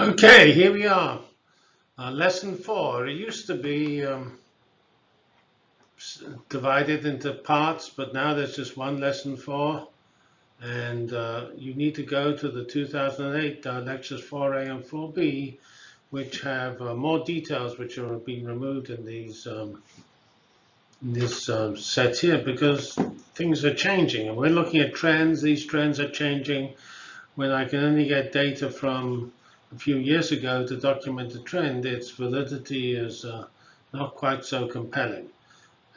Okay, here we are. Uh, lesson four. It used to be um, divided into parts, but now there's just one lesson four. And uh, you need to go to the 2008 uh, lectures 4A and 4B, which have uh, more details which are being removed in these um, in this um, set here because things are changing and we're looking at trends. These trends are changing when I can only get data from a few years ago to document the trend, its validity is uh, not quite so compelling.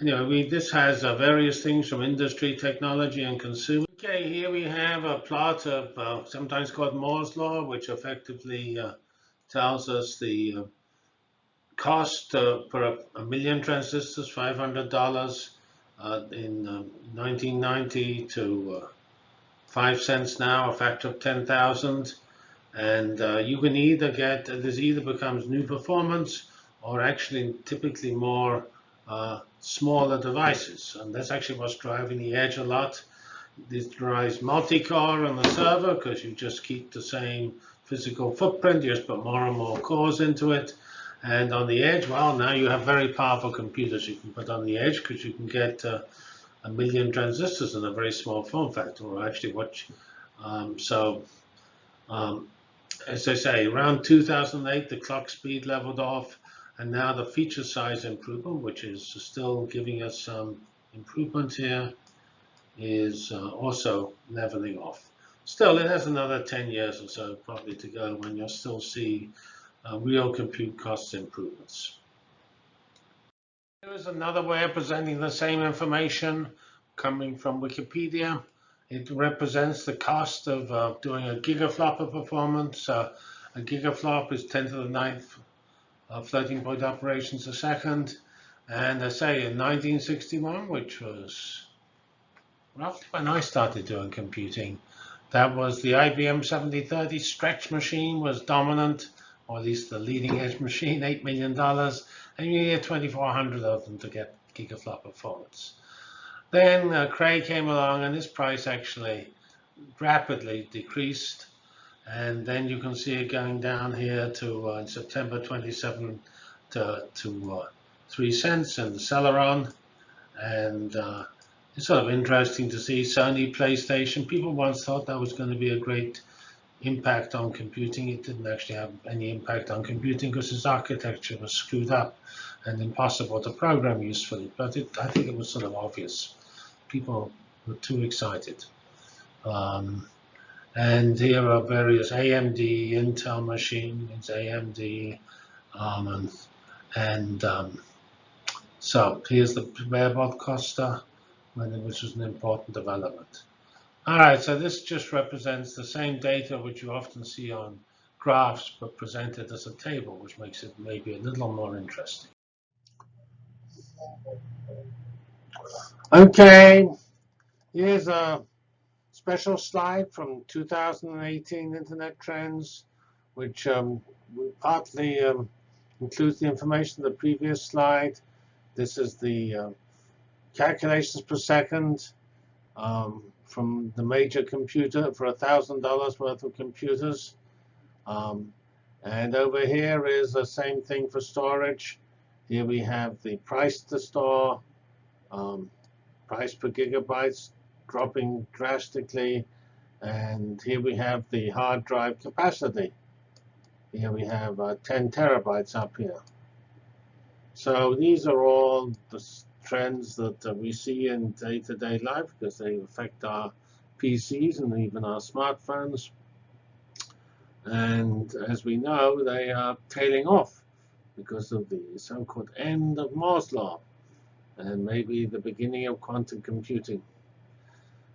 Anyway, we, this has uh, various things from industry, technology, and consumer. Okay, here we have a plot of uh, sometimes called Moore's law, which effectively uh, tells us the uh, cost uh, per a, a, million transistors, $500 in 1990 to 5 cents now, a factor of 10,000. And uh, you can either get, this either becomes new performance or actually typically more uh, smaller devices. And that's actually what's driving the edge a lot. This drives multi-core on the server because you just keep the same physical footprint, you just put more and more cores into it. And on the edge, well, now you have very powerful computers you can put on the edge because you can get uh, a million transistors in a very small form factor, or actually what, um, so um, as I say, around 2008, the clock speed leveled off, and now the feature size improvement, which is still giving us some improvement here, is uh, also leveling off. Still, it has another 10 years or so probably to go when you'll still see uh, real compute cost improvements. Here is another way of presenting the same information coming from Wikipedia. It represents the cost of uh, doing a gigaflop of performance. Uh, a gigaflop is 10 to the ninth floating point operations a second. And I say in 1961, which was roughly when I started doing computing, that was the IBM 7030 stretch machine was dominant, or at least the leading edge machine, $8 million. And you need 2,400 of them to get gigaflop performance. Then uh, Cray came along, and this price actually rapidly decreased. And then you can see it going down here to uh, September 27 to, to uh, 3 cents in the Celeron. And uh, it's sort of interesting to see Sony PlayStation. People once thought that was going to be a great impact on computing. It didn't actually have any impact on computing because its architecture was screwed up and impossible to program usefully. But it, I think it was sort of obvious. People were too excited. Um, and here are various AMD, Intel machines, AMD, um, and, um, so here's the Barebot Costa, which was an important development. All right, so this just represents the same data which you often see on graphs, but presented as a table, which makes it maybe a little more interesting. Okay, here's a special slide from 2018 Internet Trends, which um, partly um, includes the information of the previous slide. This is the uh, calculations per second um, from the major computer for $1,000 worth of computers. Um, and over here is the same thing for storage. Here we have the price to store, um, price per gigabytes dropping drastically. And here we have the hard drive capacity. Here we have uh, 10 terabytes up here. So these are all the trends that uh, we see in day-to-day -day life because they affect our PCs and even our smartphones. And as we know, they are tailing off because of the so-called end of Moore's law and maybe the beginning of quantum computing.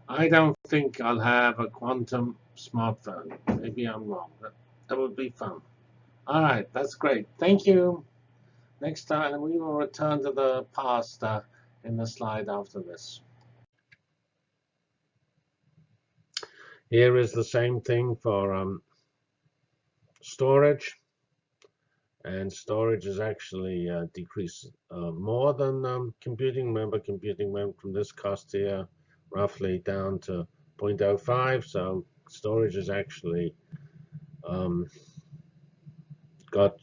I don't think I'll have a quantum smartphone. Maybe I'm wrong, but that would be fun. All right, that's great. Thank you. Next time, we will return to the past uh, in the slide after this. Here is the same thing for um, storage. And storage is actually uh, decreased uh, more than um, computing. Remember, computing went from this cost here roughly down to 0.05. So storage is actually um, got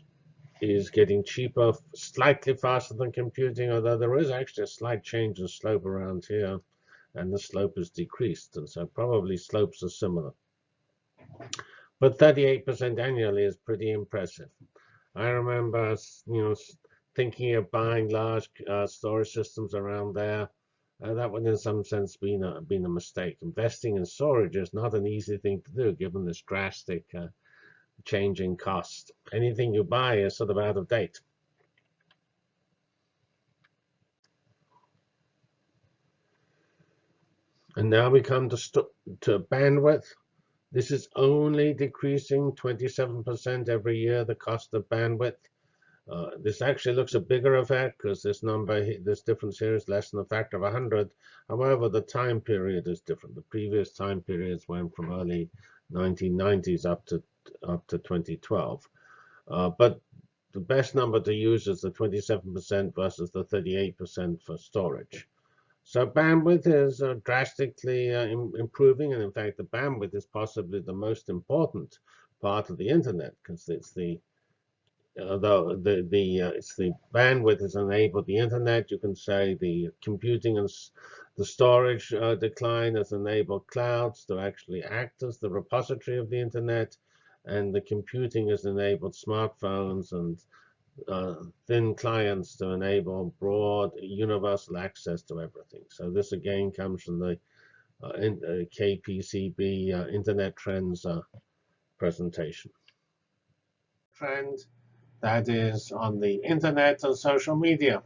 is getting cheaper slightly faster than computing, although there is actually a slight change in slope around here, and the slope is decreased, and so probably slopes are similar. But 38% annually is pretty impressive. I remember, you know, thinking of buying large uh, storage systems around there. Uh, that would, in some sense, been a been a mistake. Investing in storage is not an easy thing to do, given this drastic uh, change in cost. Anything you buy is sort of out of date. And now we come to, to bandwidth. This is only decreasing 27% every year, the cost of bandwidth. Uh, this actually looks a bigger effect because this number, this difference here is less than a factor of 100. However, the time period is different. The previous time periods went from early 1990s up to up to 2012. Uh, but the best number to use is the 27% versus the 38% for storage. So bandwidth is uh, drastically uh, improving, and in fact, the bandwidth is possibly the most important part of the internet because it's the although the the uh, it's the bandwidth has enabled the internet. You can say the computing and the storage uh, decline has enabled clouds to actually act as the repository of the internet, and the computing has enabled smartphones and uh, thin clients to enable broad universal access to everything. So this again comes from the uh, in, uh, KPCB uh, Internet Trends uh, presentation. Trend that is on the internet and social media,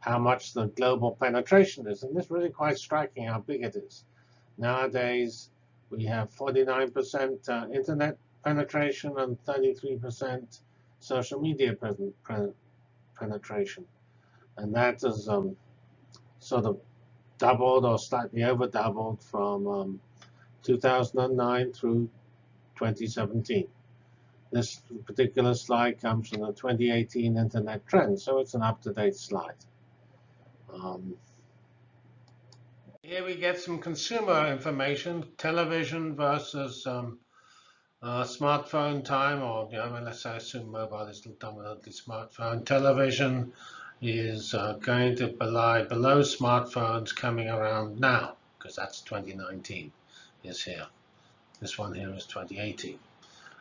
how much the global penetration is. And this really quite striking how big it is. Nowadays, we have 49% uh, internet penetration and 33% social media penetration. And that is um, sort of doubled or slightly over doubled from um, 2009 through 2017. This particular slide comes from the 2018 Internet Trends, so it's an up-to-date slide. Um, here we get some consumer information, television versus um, uh, smartphone time, or you know, let's say assume mobile is dominantly smartphone. Television is uh, going to belie below smartphones coming around now, because that's 2019 is here. This one here is 2018.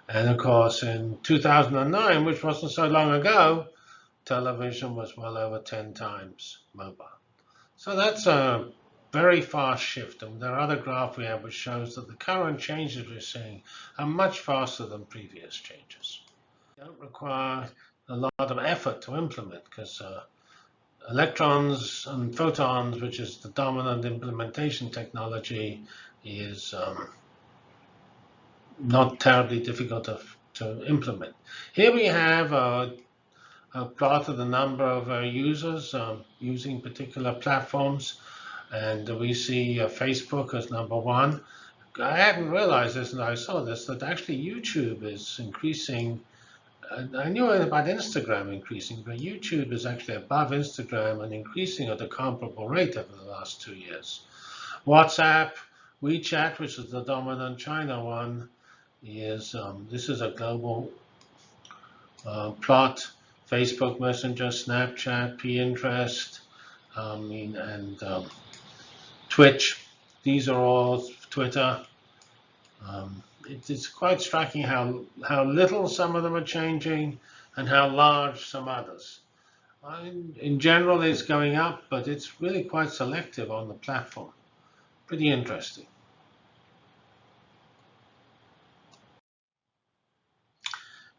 And of course, in 2009, which wasn't so long ago, television was well over 10 times mobile. So that's a very fast shift. And there are other graph we have which shows that the current changes we're seeing are much faster than previous changes. They don't require a lot of effort to implement because uh, electrons and photons, which is the dominant implementation technology, is um, not terribly difficult to, to implement. Here we have a, a plot of the number of uh, users um, using particular platforms. And we see uh, Facebook as number one. I hadn't realized this and I saw this, that actually YouTube is increasing. I knew about Instagram increasing, but YouTube is actually above Instagram and increasing at a comparable rate over the last two years. WhatsApp, WeChat, which is the dominant China one, is um, this is a global uh, plot. Facebook Messenger, Snapchat, Pinterest, mean, and um, Twitch. These are all Twitter. Um, it, it's quite striking how how little some of them are changing and how large some others. In, in general, it's going up, but it's really quite selective on the platform. Pretty interesting.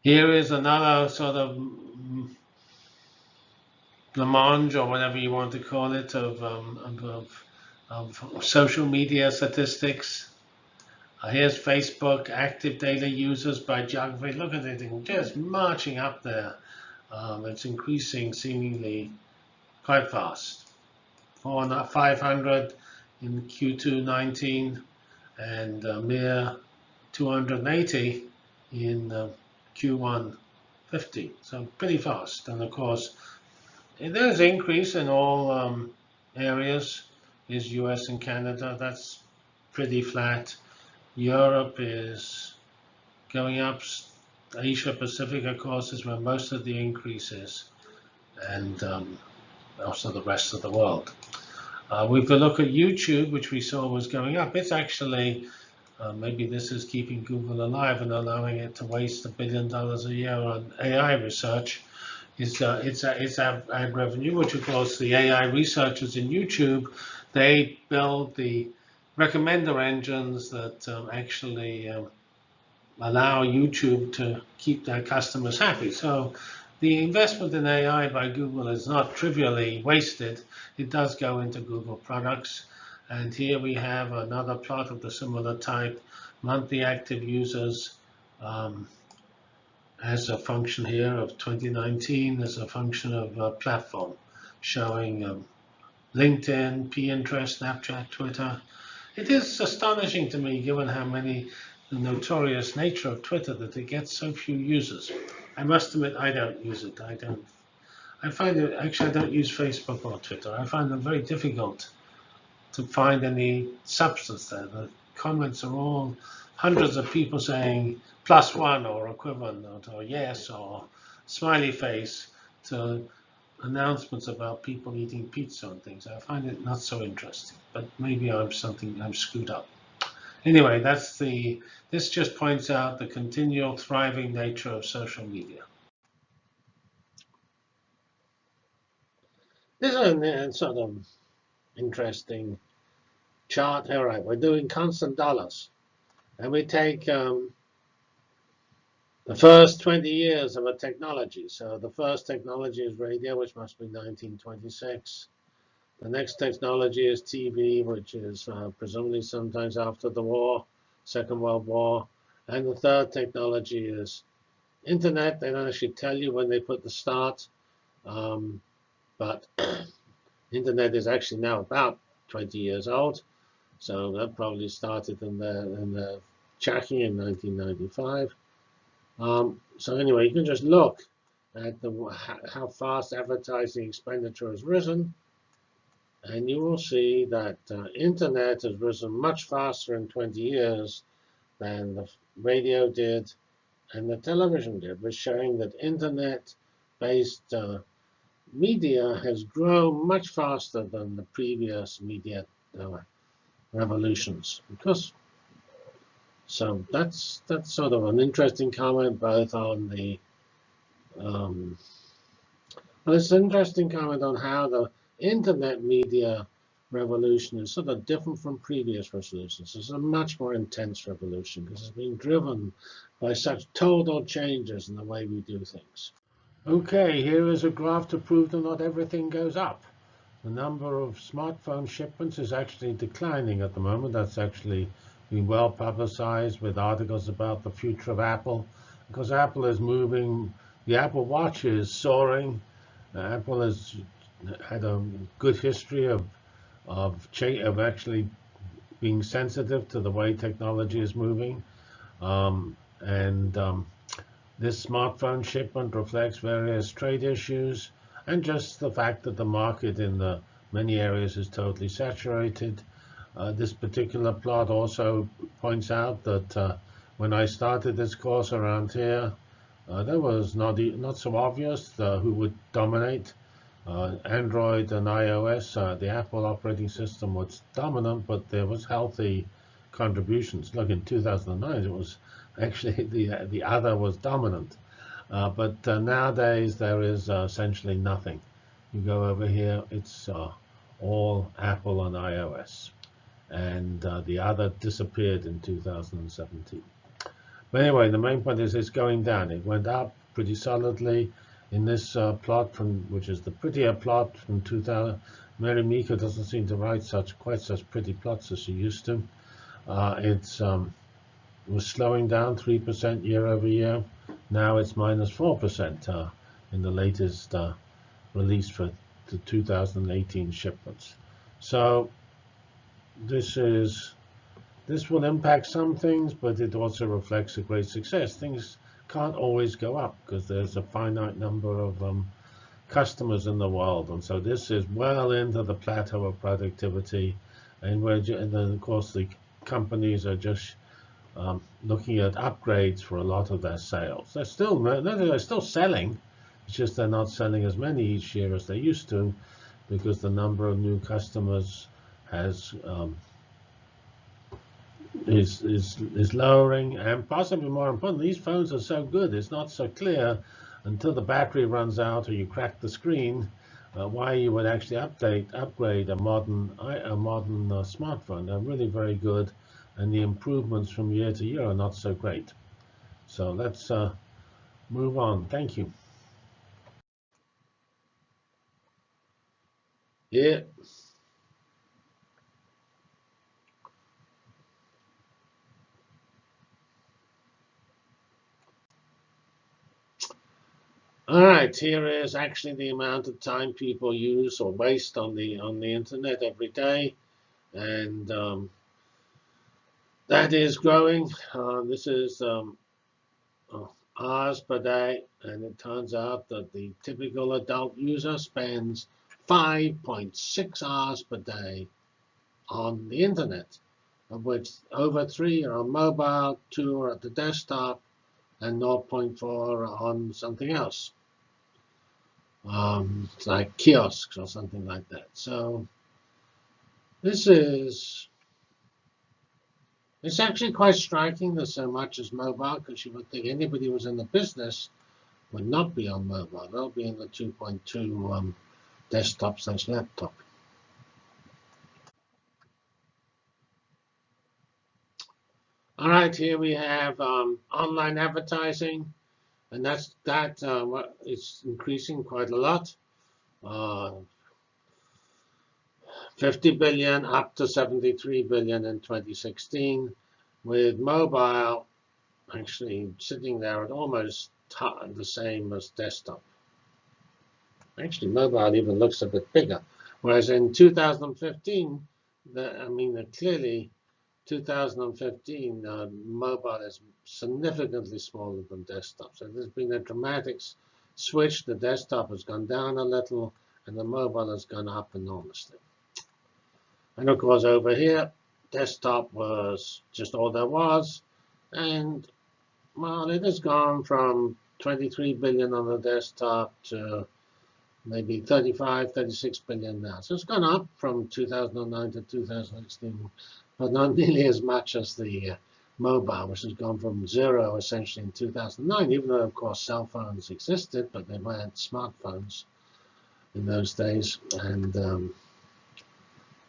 Here is another sort of blancmange or whatever you want to call it of, um, of of social media statistics. Uh, here's Facebook, active daily users by geography. Look at it, just marching up there. Um, it's increasing seemingly quite fast. 500 in Q2 19 and a mere 280 in uh, Q1 50. So pretty fast. And of course, there's increase in all um, areas is US and Canada. That's pretty flat. Europe is going up Asia Pacific, of course, is where most of the increase is, and um, also the rest of the world. Uh, we could look at YouTube, which we saw was going up. It's actually, uh, maybe this is keeping Google alive and allowing it to waste a billion dollars a year on AI research. It's, uh, it's, uh, it's ad, ad revenue, which of course the AI researchers in YouTube, they build the recommender engines that um, actually um, allow YouTube to keep their customers happy. So the investment in AI by Google is not trivially wasted. It does go into Google products. And here we have another plot of the similar type, monthly active users um, as a function here of 2019 as a function of a platform showing um, LinkedIn, Pinterest, Snapchat, Twitter. It is astonishing to me, given how many the notorious nature of Twitter, that it gets so few users. I must admit, I don't use it. I don't. I find it actually I don't use Facebook or Twitter. I find them very difficult to find any substance there. The comments are all hundreds of people saying plus one or equivalent or yes or smiley face to announcements about people eating pizza and things. I find it not so interesting, but maybe I'm something I'm screwed up. Anyway, that's the, this just points out the continual thriving nature of social media. This is a sort of interesting chart. All right, we're doing constant dollars. And we take um, the first 20 years of a technology. So the first technology is radio, which must be 1926. The next technology is TV, which is uh, presumably sometimes after the war, Second World War. And the third technology is internet. They don't actually tell you when they put the start, um, but internet is actually now about 20 years old. So that probably started in the, in the in 1995. Um, so anyway, you can just look at the, how fast advertising expenditure has risen and you will see that uh, internet has risen much faster in 20 years than the radio did and the television did, was showing that internet-based uh, media has grown much faster than the previous media uh, revolutions. Because so that's that's sort of an interesting comment both on the um, well, it's an interesting comment on how the internet media revolution is sort of different from previous revolutions. It's a much more intense revolution because it's being driven by such total changes in the way we do things. OK, here is a graph to prove that not everything goes up. The number of smartphone shipments is actually declining at the moment. That's actually been well publicized with articles about the future of Apple, because Apple is moving. The Apple Watch is soaring. Apple has had a good history of of of actually being sensitive to the way technology is moving, um, and um, this smartphone shipment reflects various trade issues and just the fact that the market in the many areas is totally saturated. Uh, this particular plot also points out that uh, when I started this course around here, uh, there was not not so obvious uh, who would dominate. Uh, Android and iOS, uh, the Apple operating system was dominant, but there was healthy contributions. Look, in 2009, it was actually the the other was dominant. But nowadays, there is essentially nothing. You go over here, it's all Apple and iOS. And the other disappeared in 2017. But anyway, the main point is it's going down. It went up pretty solidly in this uh, plot from which is the prettier plot from 2000 Mary Meeker doesn't seem to write such quite such pretty plots as she used to uh, it's um, it was slowing down 3% year over year now it's minus 4% uh, in the latest uh, release for the 2018 shipments so this is this will impact some things but it also reflects a great success things can't always go up because there's a finite number of um, customers in the world. And so this is well into the plateau of productivity. And, we're, and then, of course, the companies are just um, looking at upgrades for a lot of their sales. They're still they're still selling. It's just they're not selling as many each year as they used to, because the number of new customers has um, is is is lowering, and possibly more important, these phones are so good. It's not so clear until the battery runs out or you crack the screen uh, why you would actually update upgrade a modern a modern uh, smartphone. They're really very good and the improvements from year to year are not so great. So let's uh, move on. Thank you. Yeah. All right, here is actually the amount of time people use or waste on the on the internet every day, and um, that is growing. Uh, this is um, uh, hours per day, and it turns out that the typical adult user spends 5.6 hours per day on the internet, of which over three are on mobile, two are at the desktop, and 0.4 on something else, um, like kiosks or something like that. So this is it's actually quite striking that so much is mobile, because you would think anybody who was in the business would not be on mobile. They'll be in the 2.2 um, desktop slash laptop. All right, here we have um, online advertising, and that's that uh, is increasing quite a lot. Uh, 50 billion up to 73 billion in 2016, with mobile actually sitting there at almost the same as desktop. Actually, mobile even looks a bit bigger. Whereas in 2015, the, I mean, clearly 2015, uh, mobile is significantly smaller than desktop. So there's been a dramatic switch. The desktop has gone down a little, and the mobile has gone up enormously. And of course, over here, desktop was just all there was. And, well, it has gone from 23 billion on the desktop to maybe 35, 36 billion now. So it's gone up from 2009 to 2016, but not nearly as much as the uh, mobile, which has gone from zero essentially in 2009, even though, of course, cell phones existed, but they weren't smartphones in those days. And um,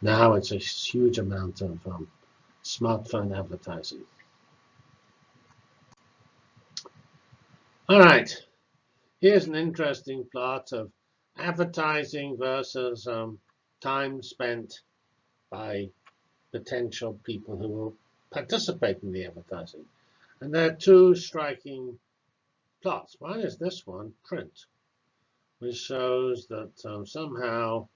now it's a huge amount of um, smartphone advertising. All right, here's an interesting plot of advertising versus um, time spent by potential people who will participate in the advertising. And there are two striking plots. One is this one, print, which shows that um, somehow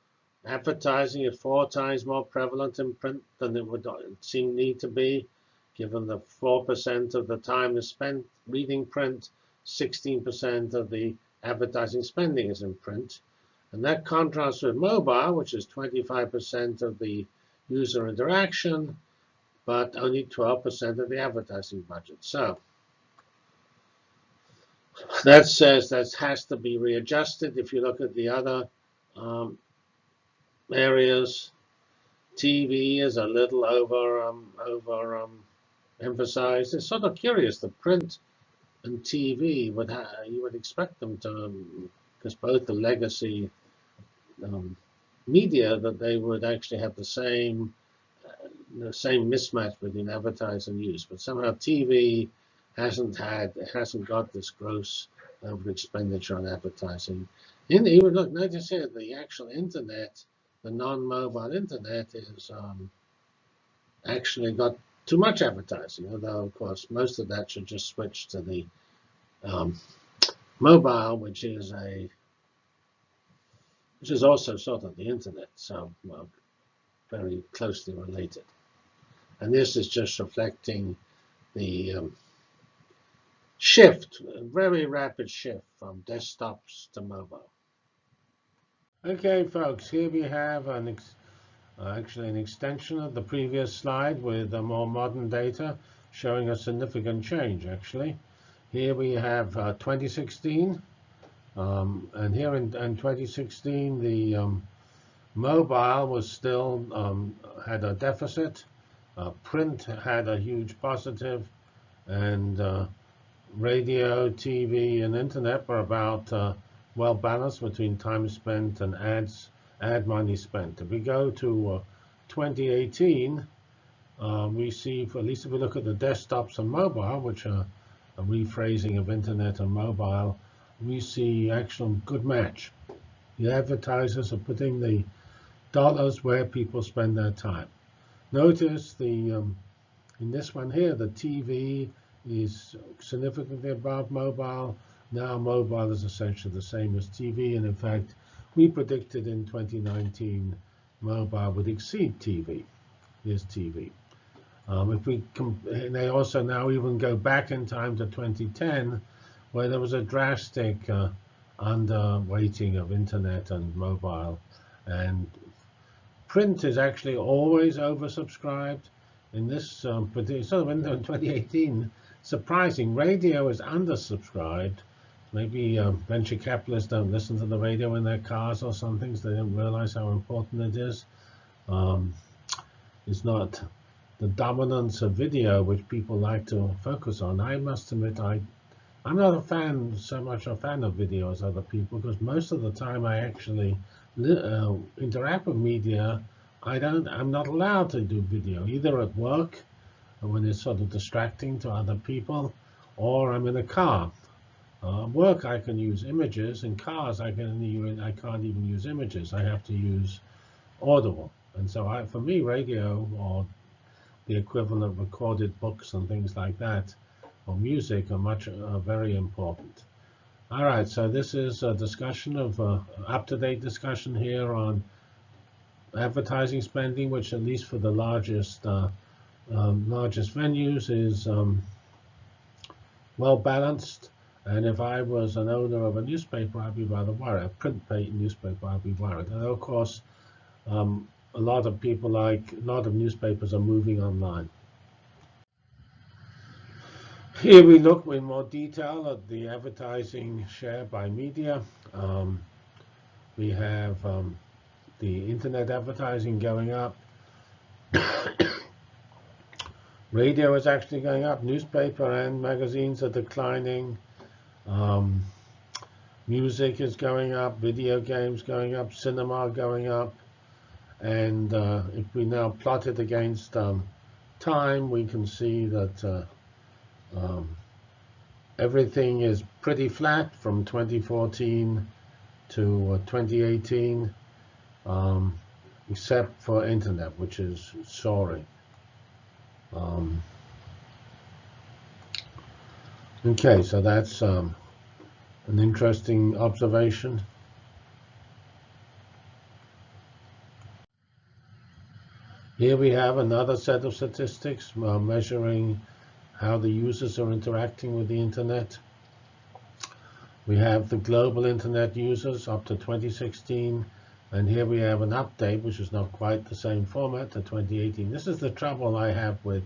Advertising is four times more prevalent in print than it would seem need to be, given that 4% of the time is spent reading print, 16% of the advertising spending is in print. And that contrasts with mobile, which is 25% of the user interaction, but only 12% of the advertising budget. So that says that has to be readjusted. If you look at the other um, areas. TV is a little over um, over um, emphasized. It's sort of curious. The print and TV would you would expect them to, because um, both the legacy um, media, that they would actually have the same uh, the same mismatch between advertise and use. But somehow TV hasn't had hasn't got this gross over expenditure on advertising. In even look, notice here the actual internet the non-mobile internet is um, actually got too much advertising, although, of course, most of that should just switch to the um, mobile, which is a which is also sort of the internet, so well, very closely related. And this is just reflecting the um, shift, very rapid shift from desktops to mobile. Okay, folks, here we have an uh, actually an extension of the previous slide with uh, more modern data showing a significant change, actually. Here we have uh, 2016, um, and here in, in 2016, the um, mobile was still um, had a deficit. Uh, print had a huge positive, and uh, radio, TV, and internet were about uh, well balanced between time spent and ads, ad money spent. If we go to uh, 2018, uh, we see, at least if we look at the desktops and mobile, which are a rephrasing of internet and mobile, we see actual good match. The advertisers are putting the dollars where people spend their time. Notice the um, in this one here, the TV is significantly above mobile. Now mobile is essentially the same as TV, and in fact, we predicted in 2019 mobile would exceed TV. Here's TV. Um, if we and they also now even go back in time to 2010, where there was a drastic uh, underweighting of internet and mobile, and print is actually always oversubscribed. In this um, sort of window in 2018, surprising, radio is undersubscribed. Maybe uh, venture capitalists don't listen to the radio in their cars or something, so they don't realize how important it is. Um, it's not the dominance of video, which people like to focus on. I must admit, I, I'm not a fan, so much a fan of video as other people, because most of the time I actually uh, interact with media. I don't, I'm not allowed to do video, either at work, when it's sort of distracting to other people, or I'm in a car. Uh, work, I can use images. In cars, I can even, I can't even use images. I have to use audible. And so I, for me, radio or the equivalent of recorded books and things like that, or music, are much uh, very important. All right, so this is a discussion of uh, up-to-date discussion here on advertising spending, which at least for the largest uh, um, largest venues is um, well balanced. And if I was an owner of a newspaper, I'd be rather worried. A print newspaper, I'd be worried. And of course, um, a lot of people like a lot of newspapers are moving online. Here we look in more detail at the advertising share by media. Um, we have um, the internet advertising going up. Radio is actually going up. Newspaper and magazines are declining. Um, music is going up. Video games going up. Cinema going up. And uh, if we now plot it against um, time, we can see that uh, um, everything is pretty flat from 2014 to uh, 2018, um, except for internet, which is soaring. Um, okay, so that's um, an interesting observation. Here we have another set of statistics uh, measuring how the users are interacting with the internet. We have the global internet users up to 2016, and here we have an update, which is not quite the same format to 2018. This is the trouble I have with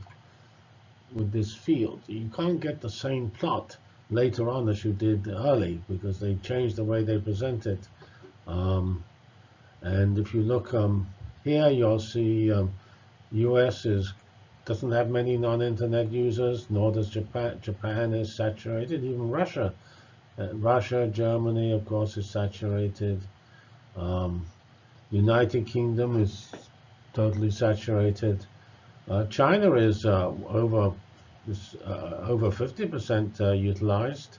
with this field. You can't get the same plot later on as you did early because they changed the way they present it. Um, and if you look um, here you'll see um, US is doesn't have many non-internet users, nor does Japan. Japan is saturated. Even Russia, uh, Russia, Germany, of course, is saturated. Um, United Kingdom is totally saturated. Uh, China is uh, over is, uh, over 50% uh, utilized.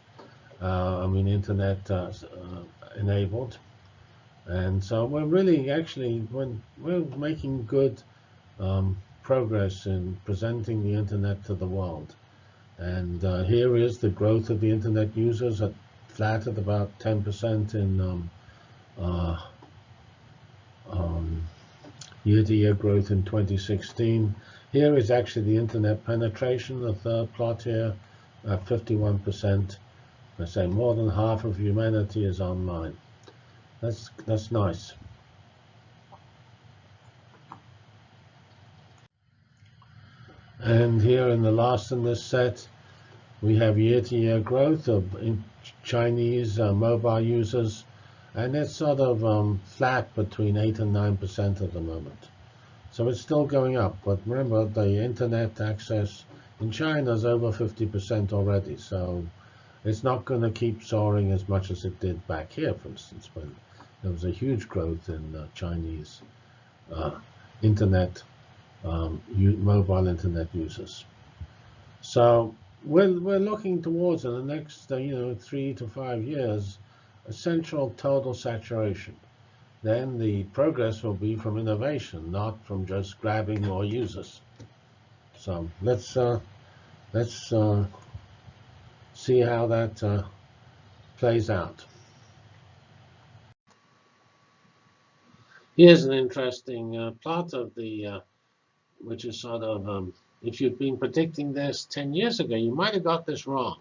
Uh, I mean, internet enabled. And so we're really actually when we're making good um, progress in presenting the internet to the world. And uh, here is the growth of the internet users at flat at about 10% in um, uh, um, year-to-year -year growth in 2016. Here is actually the internet penetration, the third plot here, at 51%. I say more than half of humanity is online. That's, that's nice. And here in the last in this set, we have year-to-year growth of Chinese uh, mobile users, and it's sort of um, flat between 8 and 9% at the moment. So it's still going up, but remember the internet access in China is over 50% already, so it's not going to keep soaring as much as it did back here, for instance, when there was a huge growth in uh, Chinese uh, internet, um, mobile internet users. So we're, we're looking towards in the next, uh, you know, three to five years, essential total saturation. Then the progress will be from innovation, not from just grabbing more users. So let's uh, let's uh, see how that uh, plays out. Here's an interesting uh, plot of the, uh, which is sort of, um, if you'd been predicting this 10 years ago, you might have got this wrong.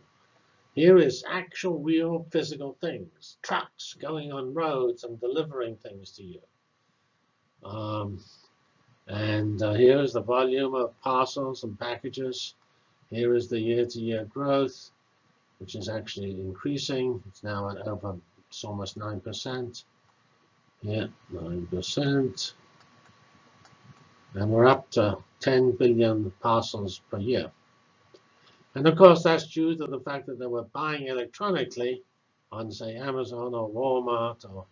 Here is actual, real, physical things. Trucks going on roads and delivering things to you. Um, and uh, here is the volume of parcels and packages. Here is the year-to-year -year growth, which is actually increasing. It's now at over, it's almost 9%. Yeah, 9%. And we're up to 10 billion parcels per year. And of course, that's due to the fact that they were buying electronically on, say, Amazon or Walmart or,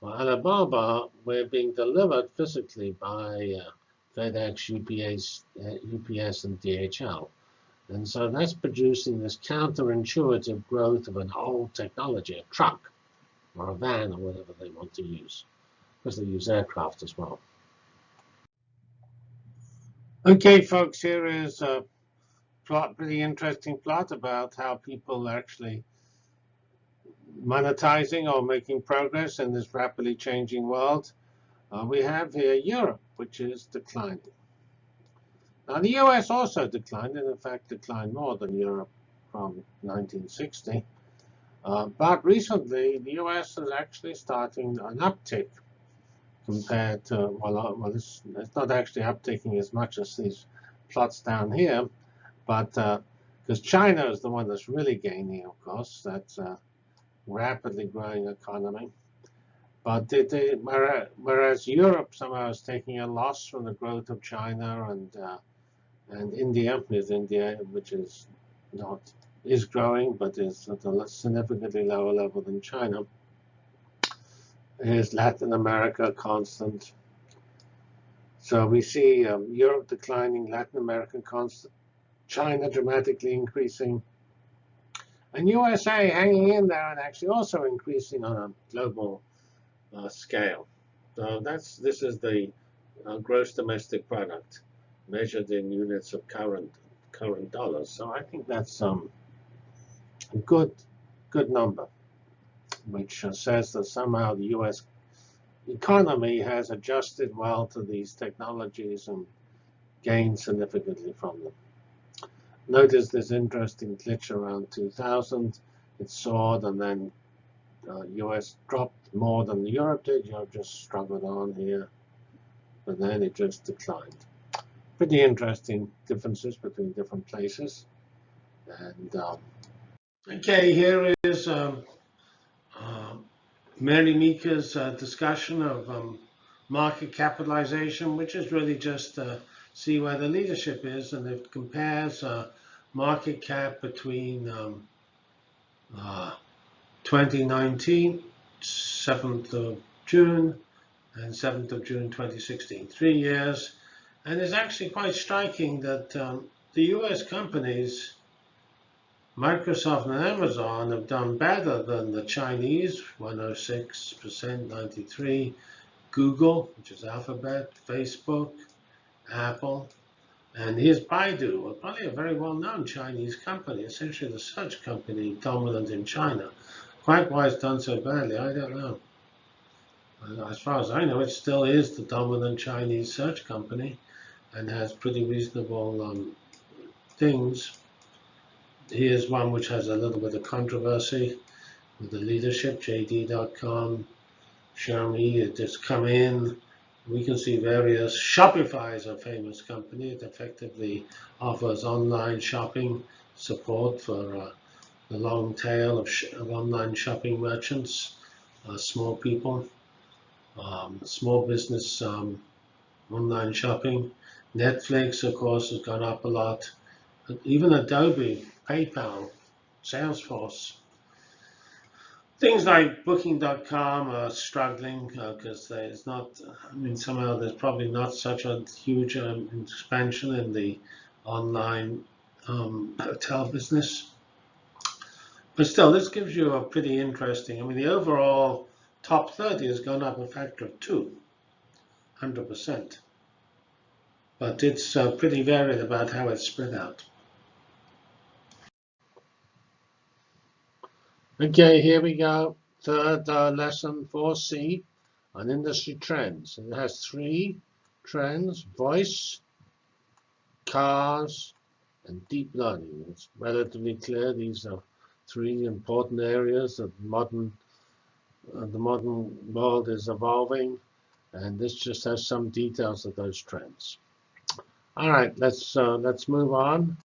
or Alibaba, were being delivered physically by uh, FedEx, UPS, uh, UPS, and DHL. And so that's producing this counterintuitive growth of an old technology, a truck or a van or whatever they want to use, because they use aircraft as well. Okay, folks, here is a plot, pretty interesting plot about how people are actually monetizing or making progress in this rapidly changing world. Uh, we have here Europe, which is declining. Now, the US also declined, and in fact declined more than Europe from 1960. Uh, but recently, the US is actually starting an uptick compared to, well, uh, well it's, it's not actually upticking as much as these plots down here, but because uh, China is the one that's really gaining, of course, that's a rapidly growing economy. But whereas Europe somehow is taking a loss from the growth of China and uh, and India is India, which is not is growing, but is at a significantly lower level than China. Is Latin America constant? So we see um, Europe declining, Latin America constant, China dramatically increasing, and USA hanging in there and actually also increasing on a global uh, scale. So that's this is the uh, gross domestic product measured in units of current current dollars. So I think that's um, a good good number, which says that somehow the U.S. economy has adjusted well to these technologies and gained significantly from them. Notice this interesting glitch around 2000. It soared and then uh, US dropped more than Europe did. Europe just struggled on here, but then it just declined pretty interesting differences between different places. And um, okay, here is um, uh, Mary Meeker's uh, discussion of um, market capitalization, which is really just to see where the leadership is, and it compares uh, market cap between um, uh, 2019, 7th of June, and 7th of June 2016, three years. And it's actually quite striking that um, the US companies, Microsoft and Amazon, have done better than the Chinese, 106%, 93, Google, which is Alphabet, Facebook, Apple, and here's Baidu, probably a very well-known Chinese company, essentially the search company dominant in China. Quite why it's done so badly, I don't know. As far as I know, it still is the dominant Chinese search company and has pretty reasonable um, things. Here's one which has a little bit of controversy with the leadership, JD.com, Xiaomi just come in We can see various, Shopify is a famous company. It effectively offers online shopping support for uh, the long tail of, sh of online shopping merchants, uh, small people, um, small business um, online shopping. Netflix, of course, has gone up a lot. Even Adobe, PayPal, Salesforce. Things like Booking.com are struggling because uh, there's not, I mean, somehow there's probably not such a huge um, expansion in the online um, hotel business. But still, this gives you a pretty interesting, I mean, the overall top 30 has gone up a factor of two, 100%. But it's uh, pretty varied about how it's spread out. Okay, here we go. Third uh, lesson 4C on industry trends. It has three trends, voice, cars, and deep learning. It's relatively clear these are three important areas that modern uh, the modern world is evolving, and this just has some details of those trends. All right, let's uh, let's move on.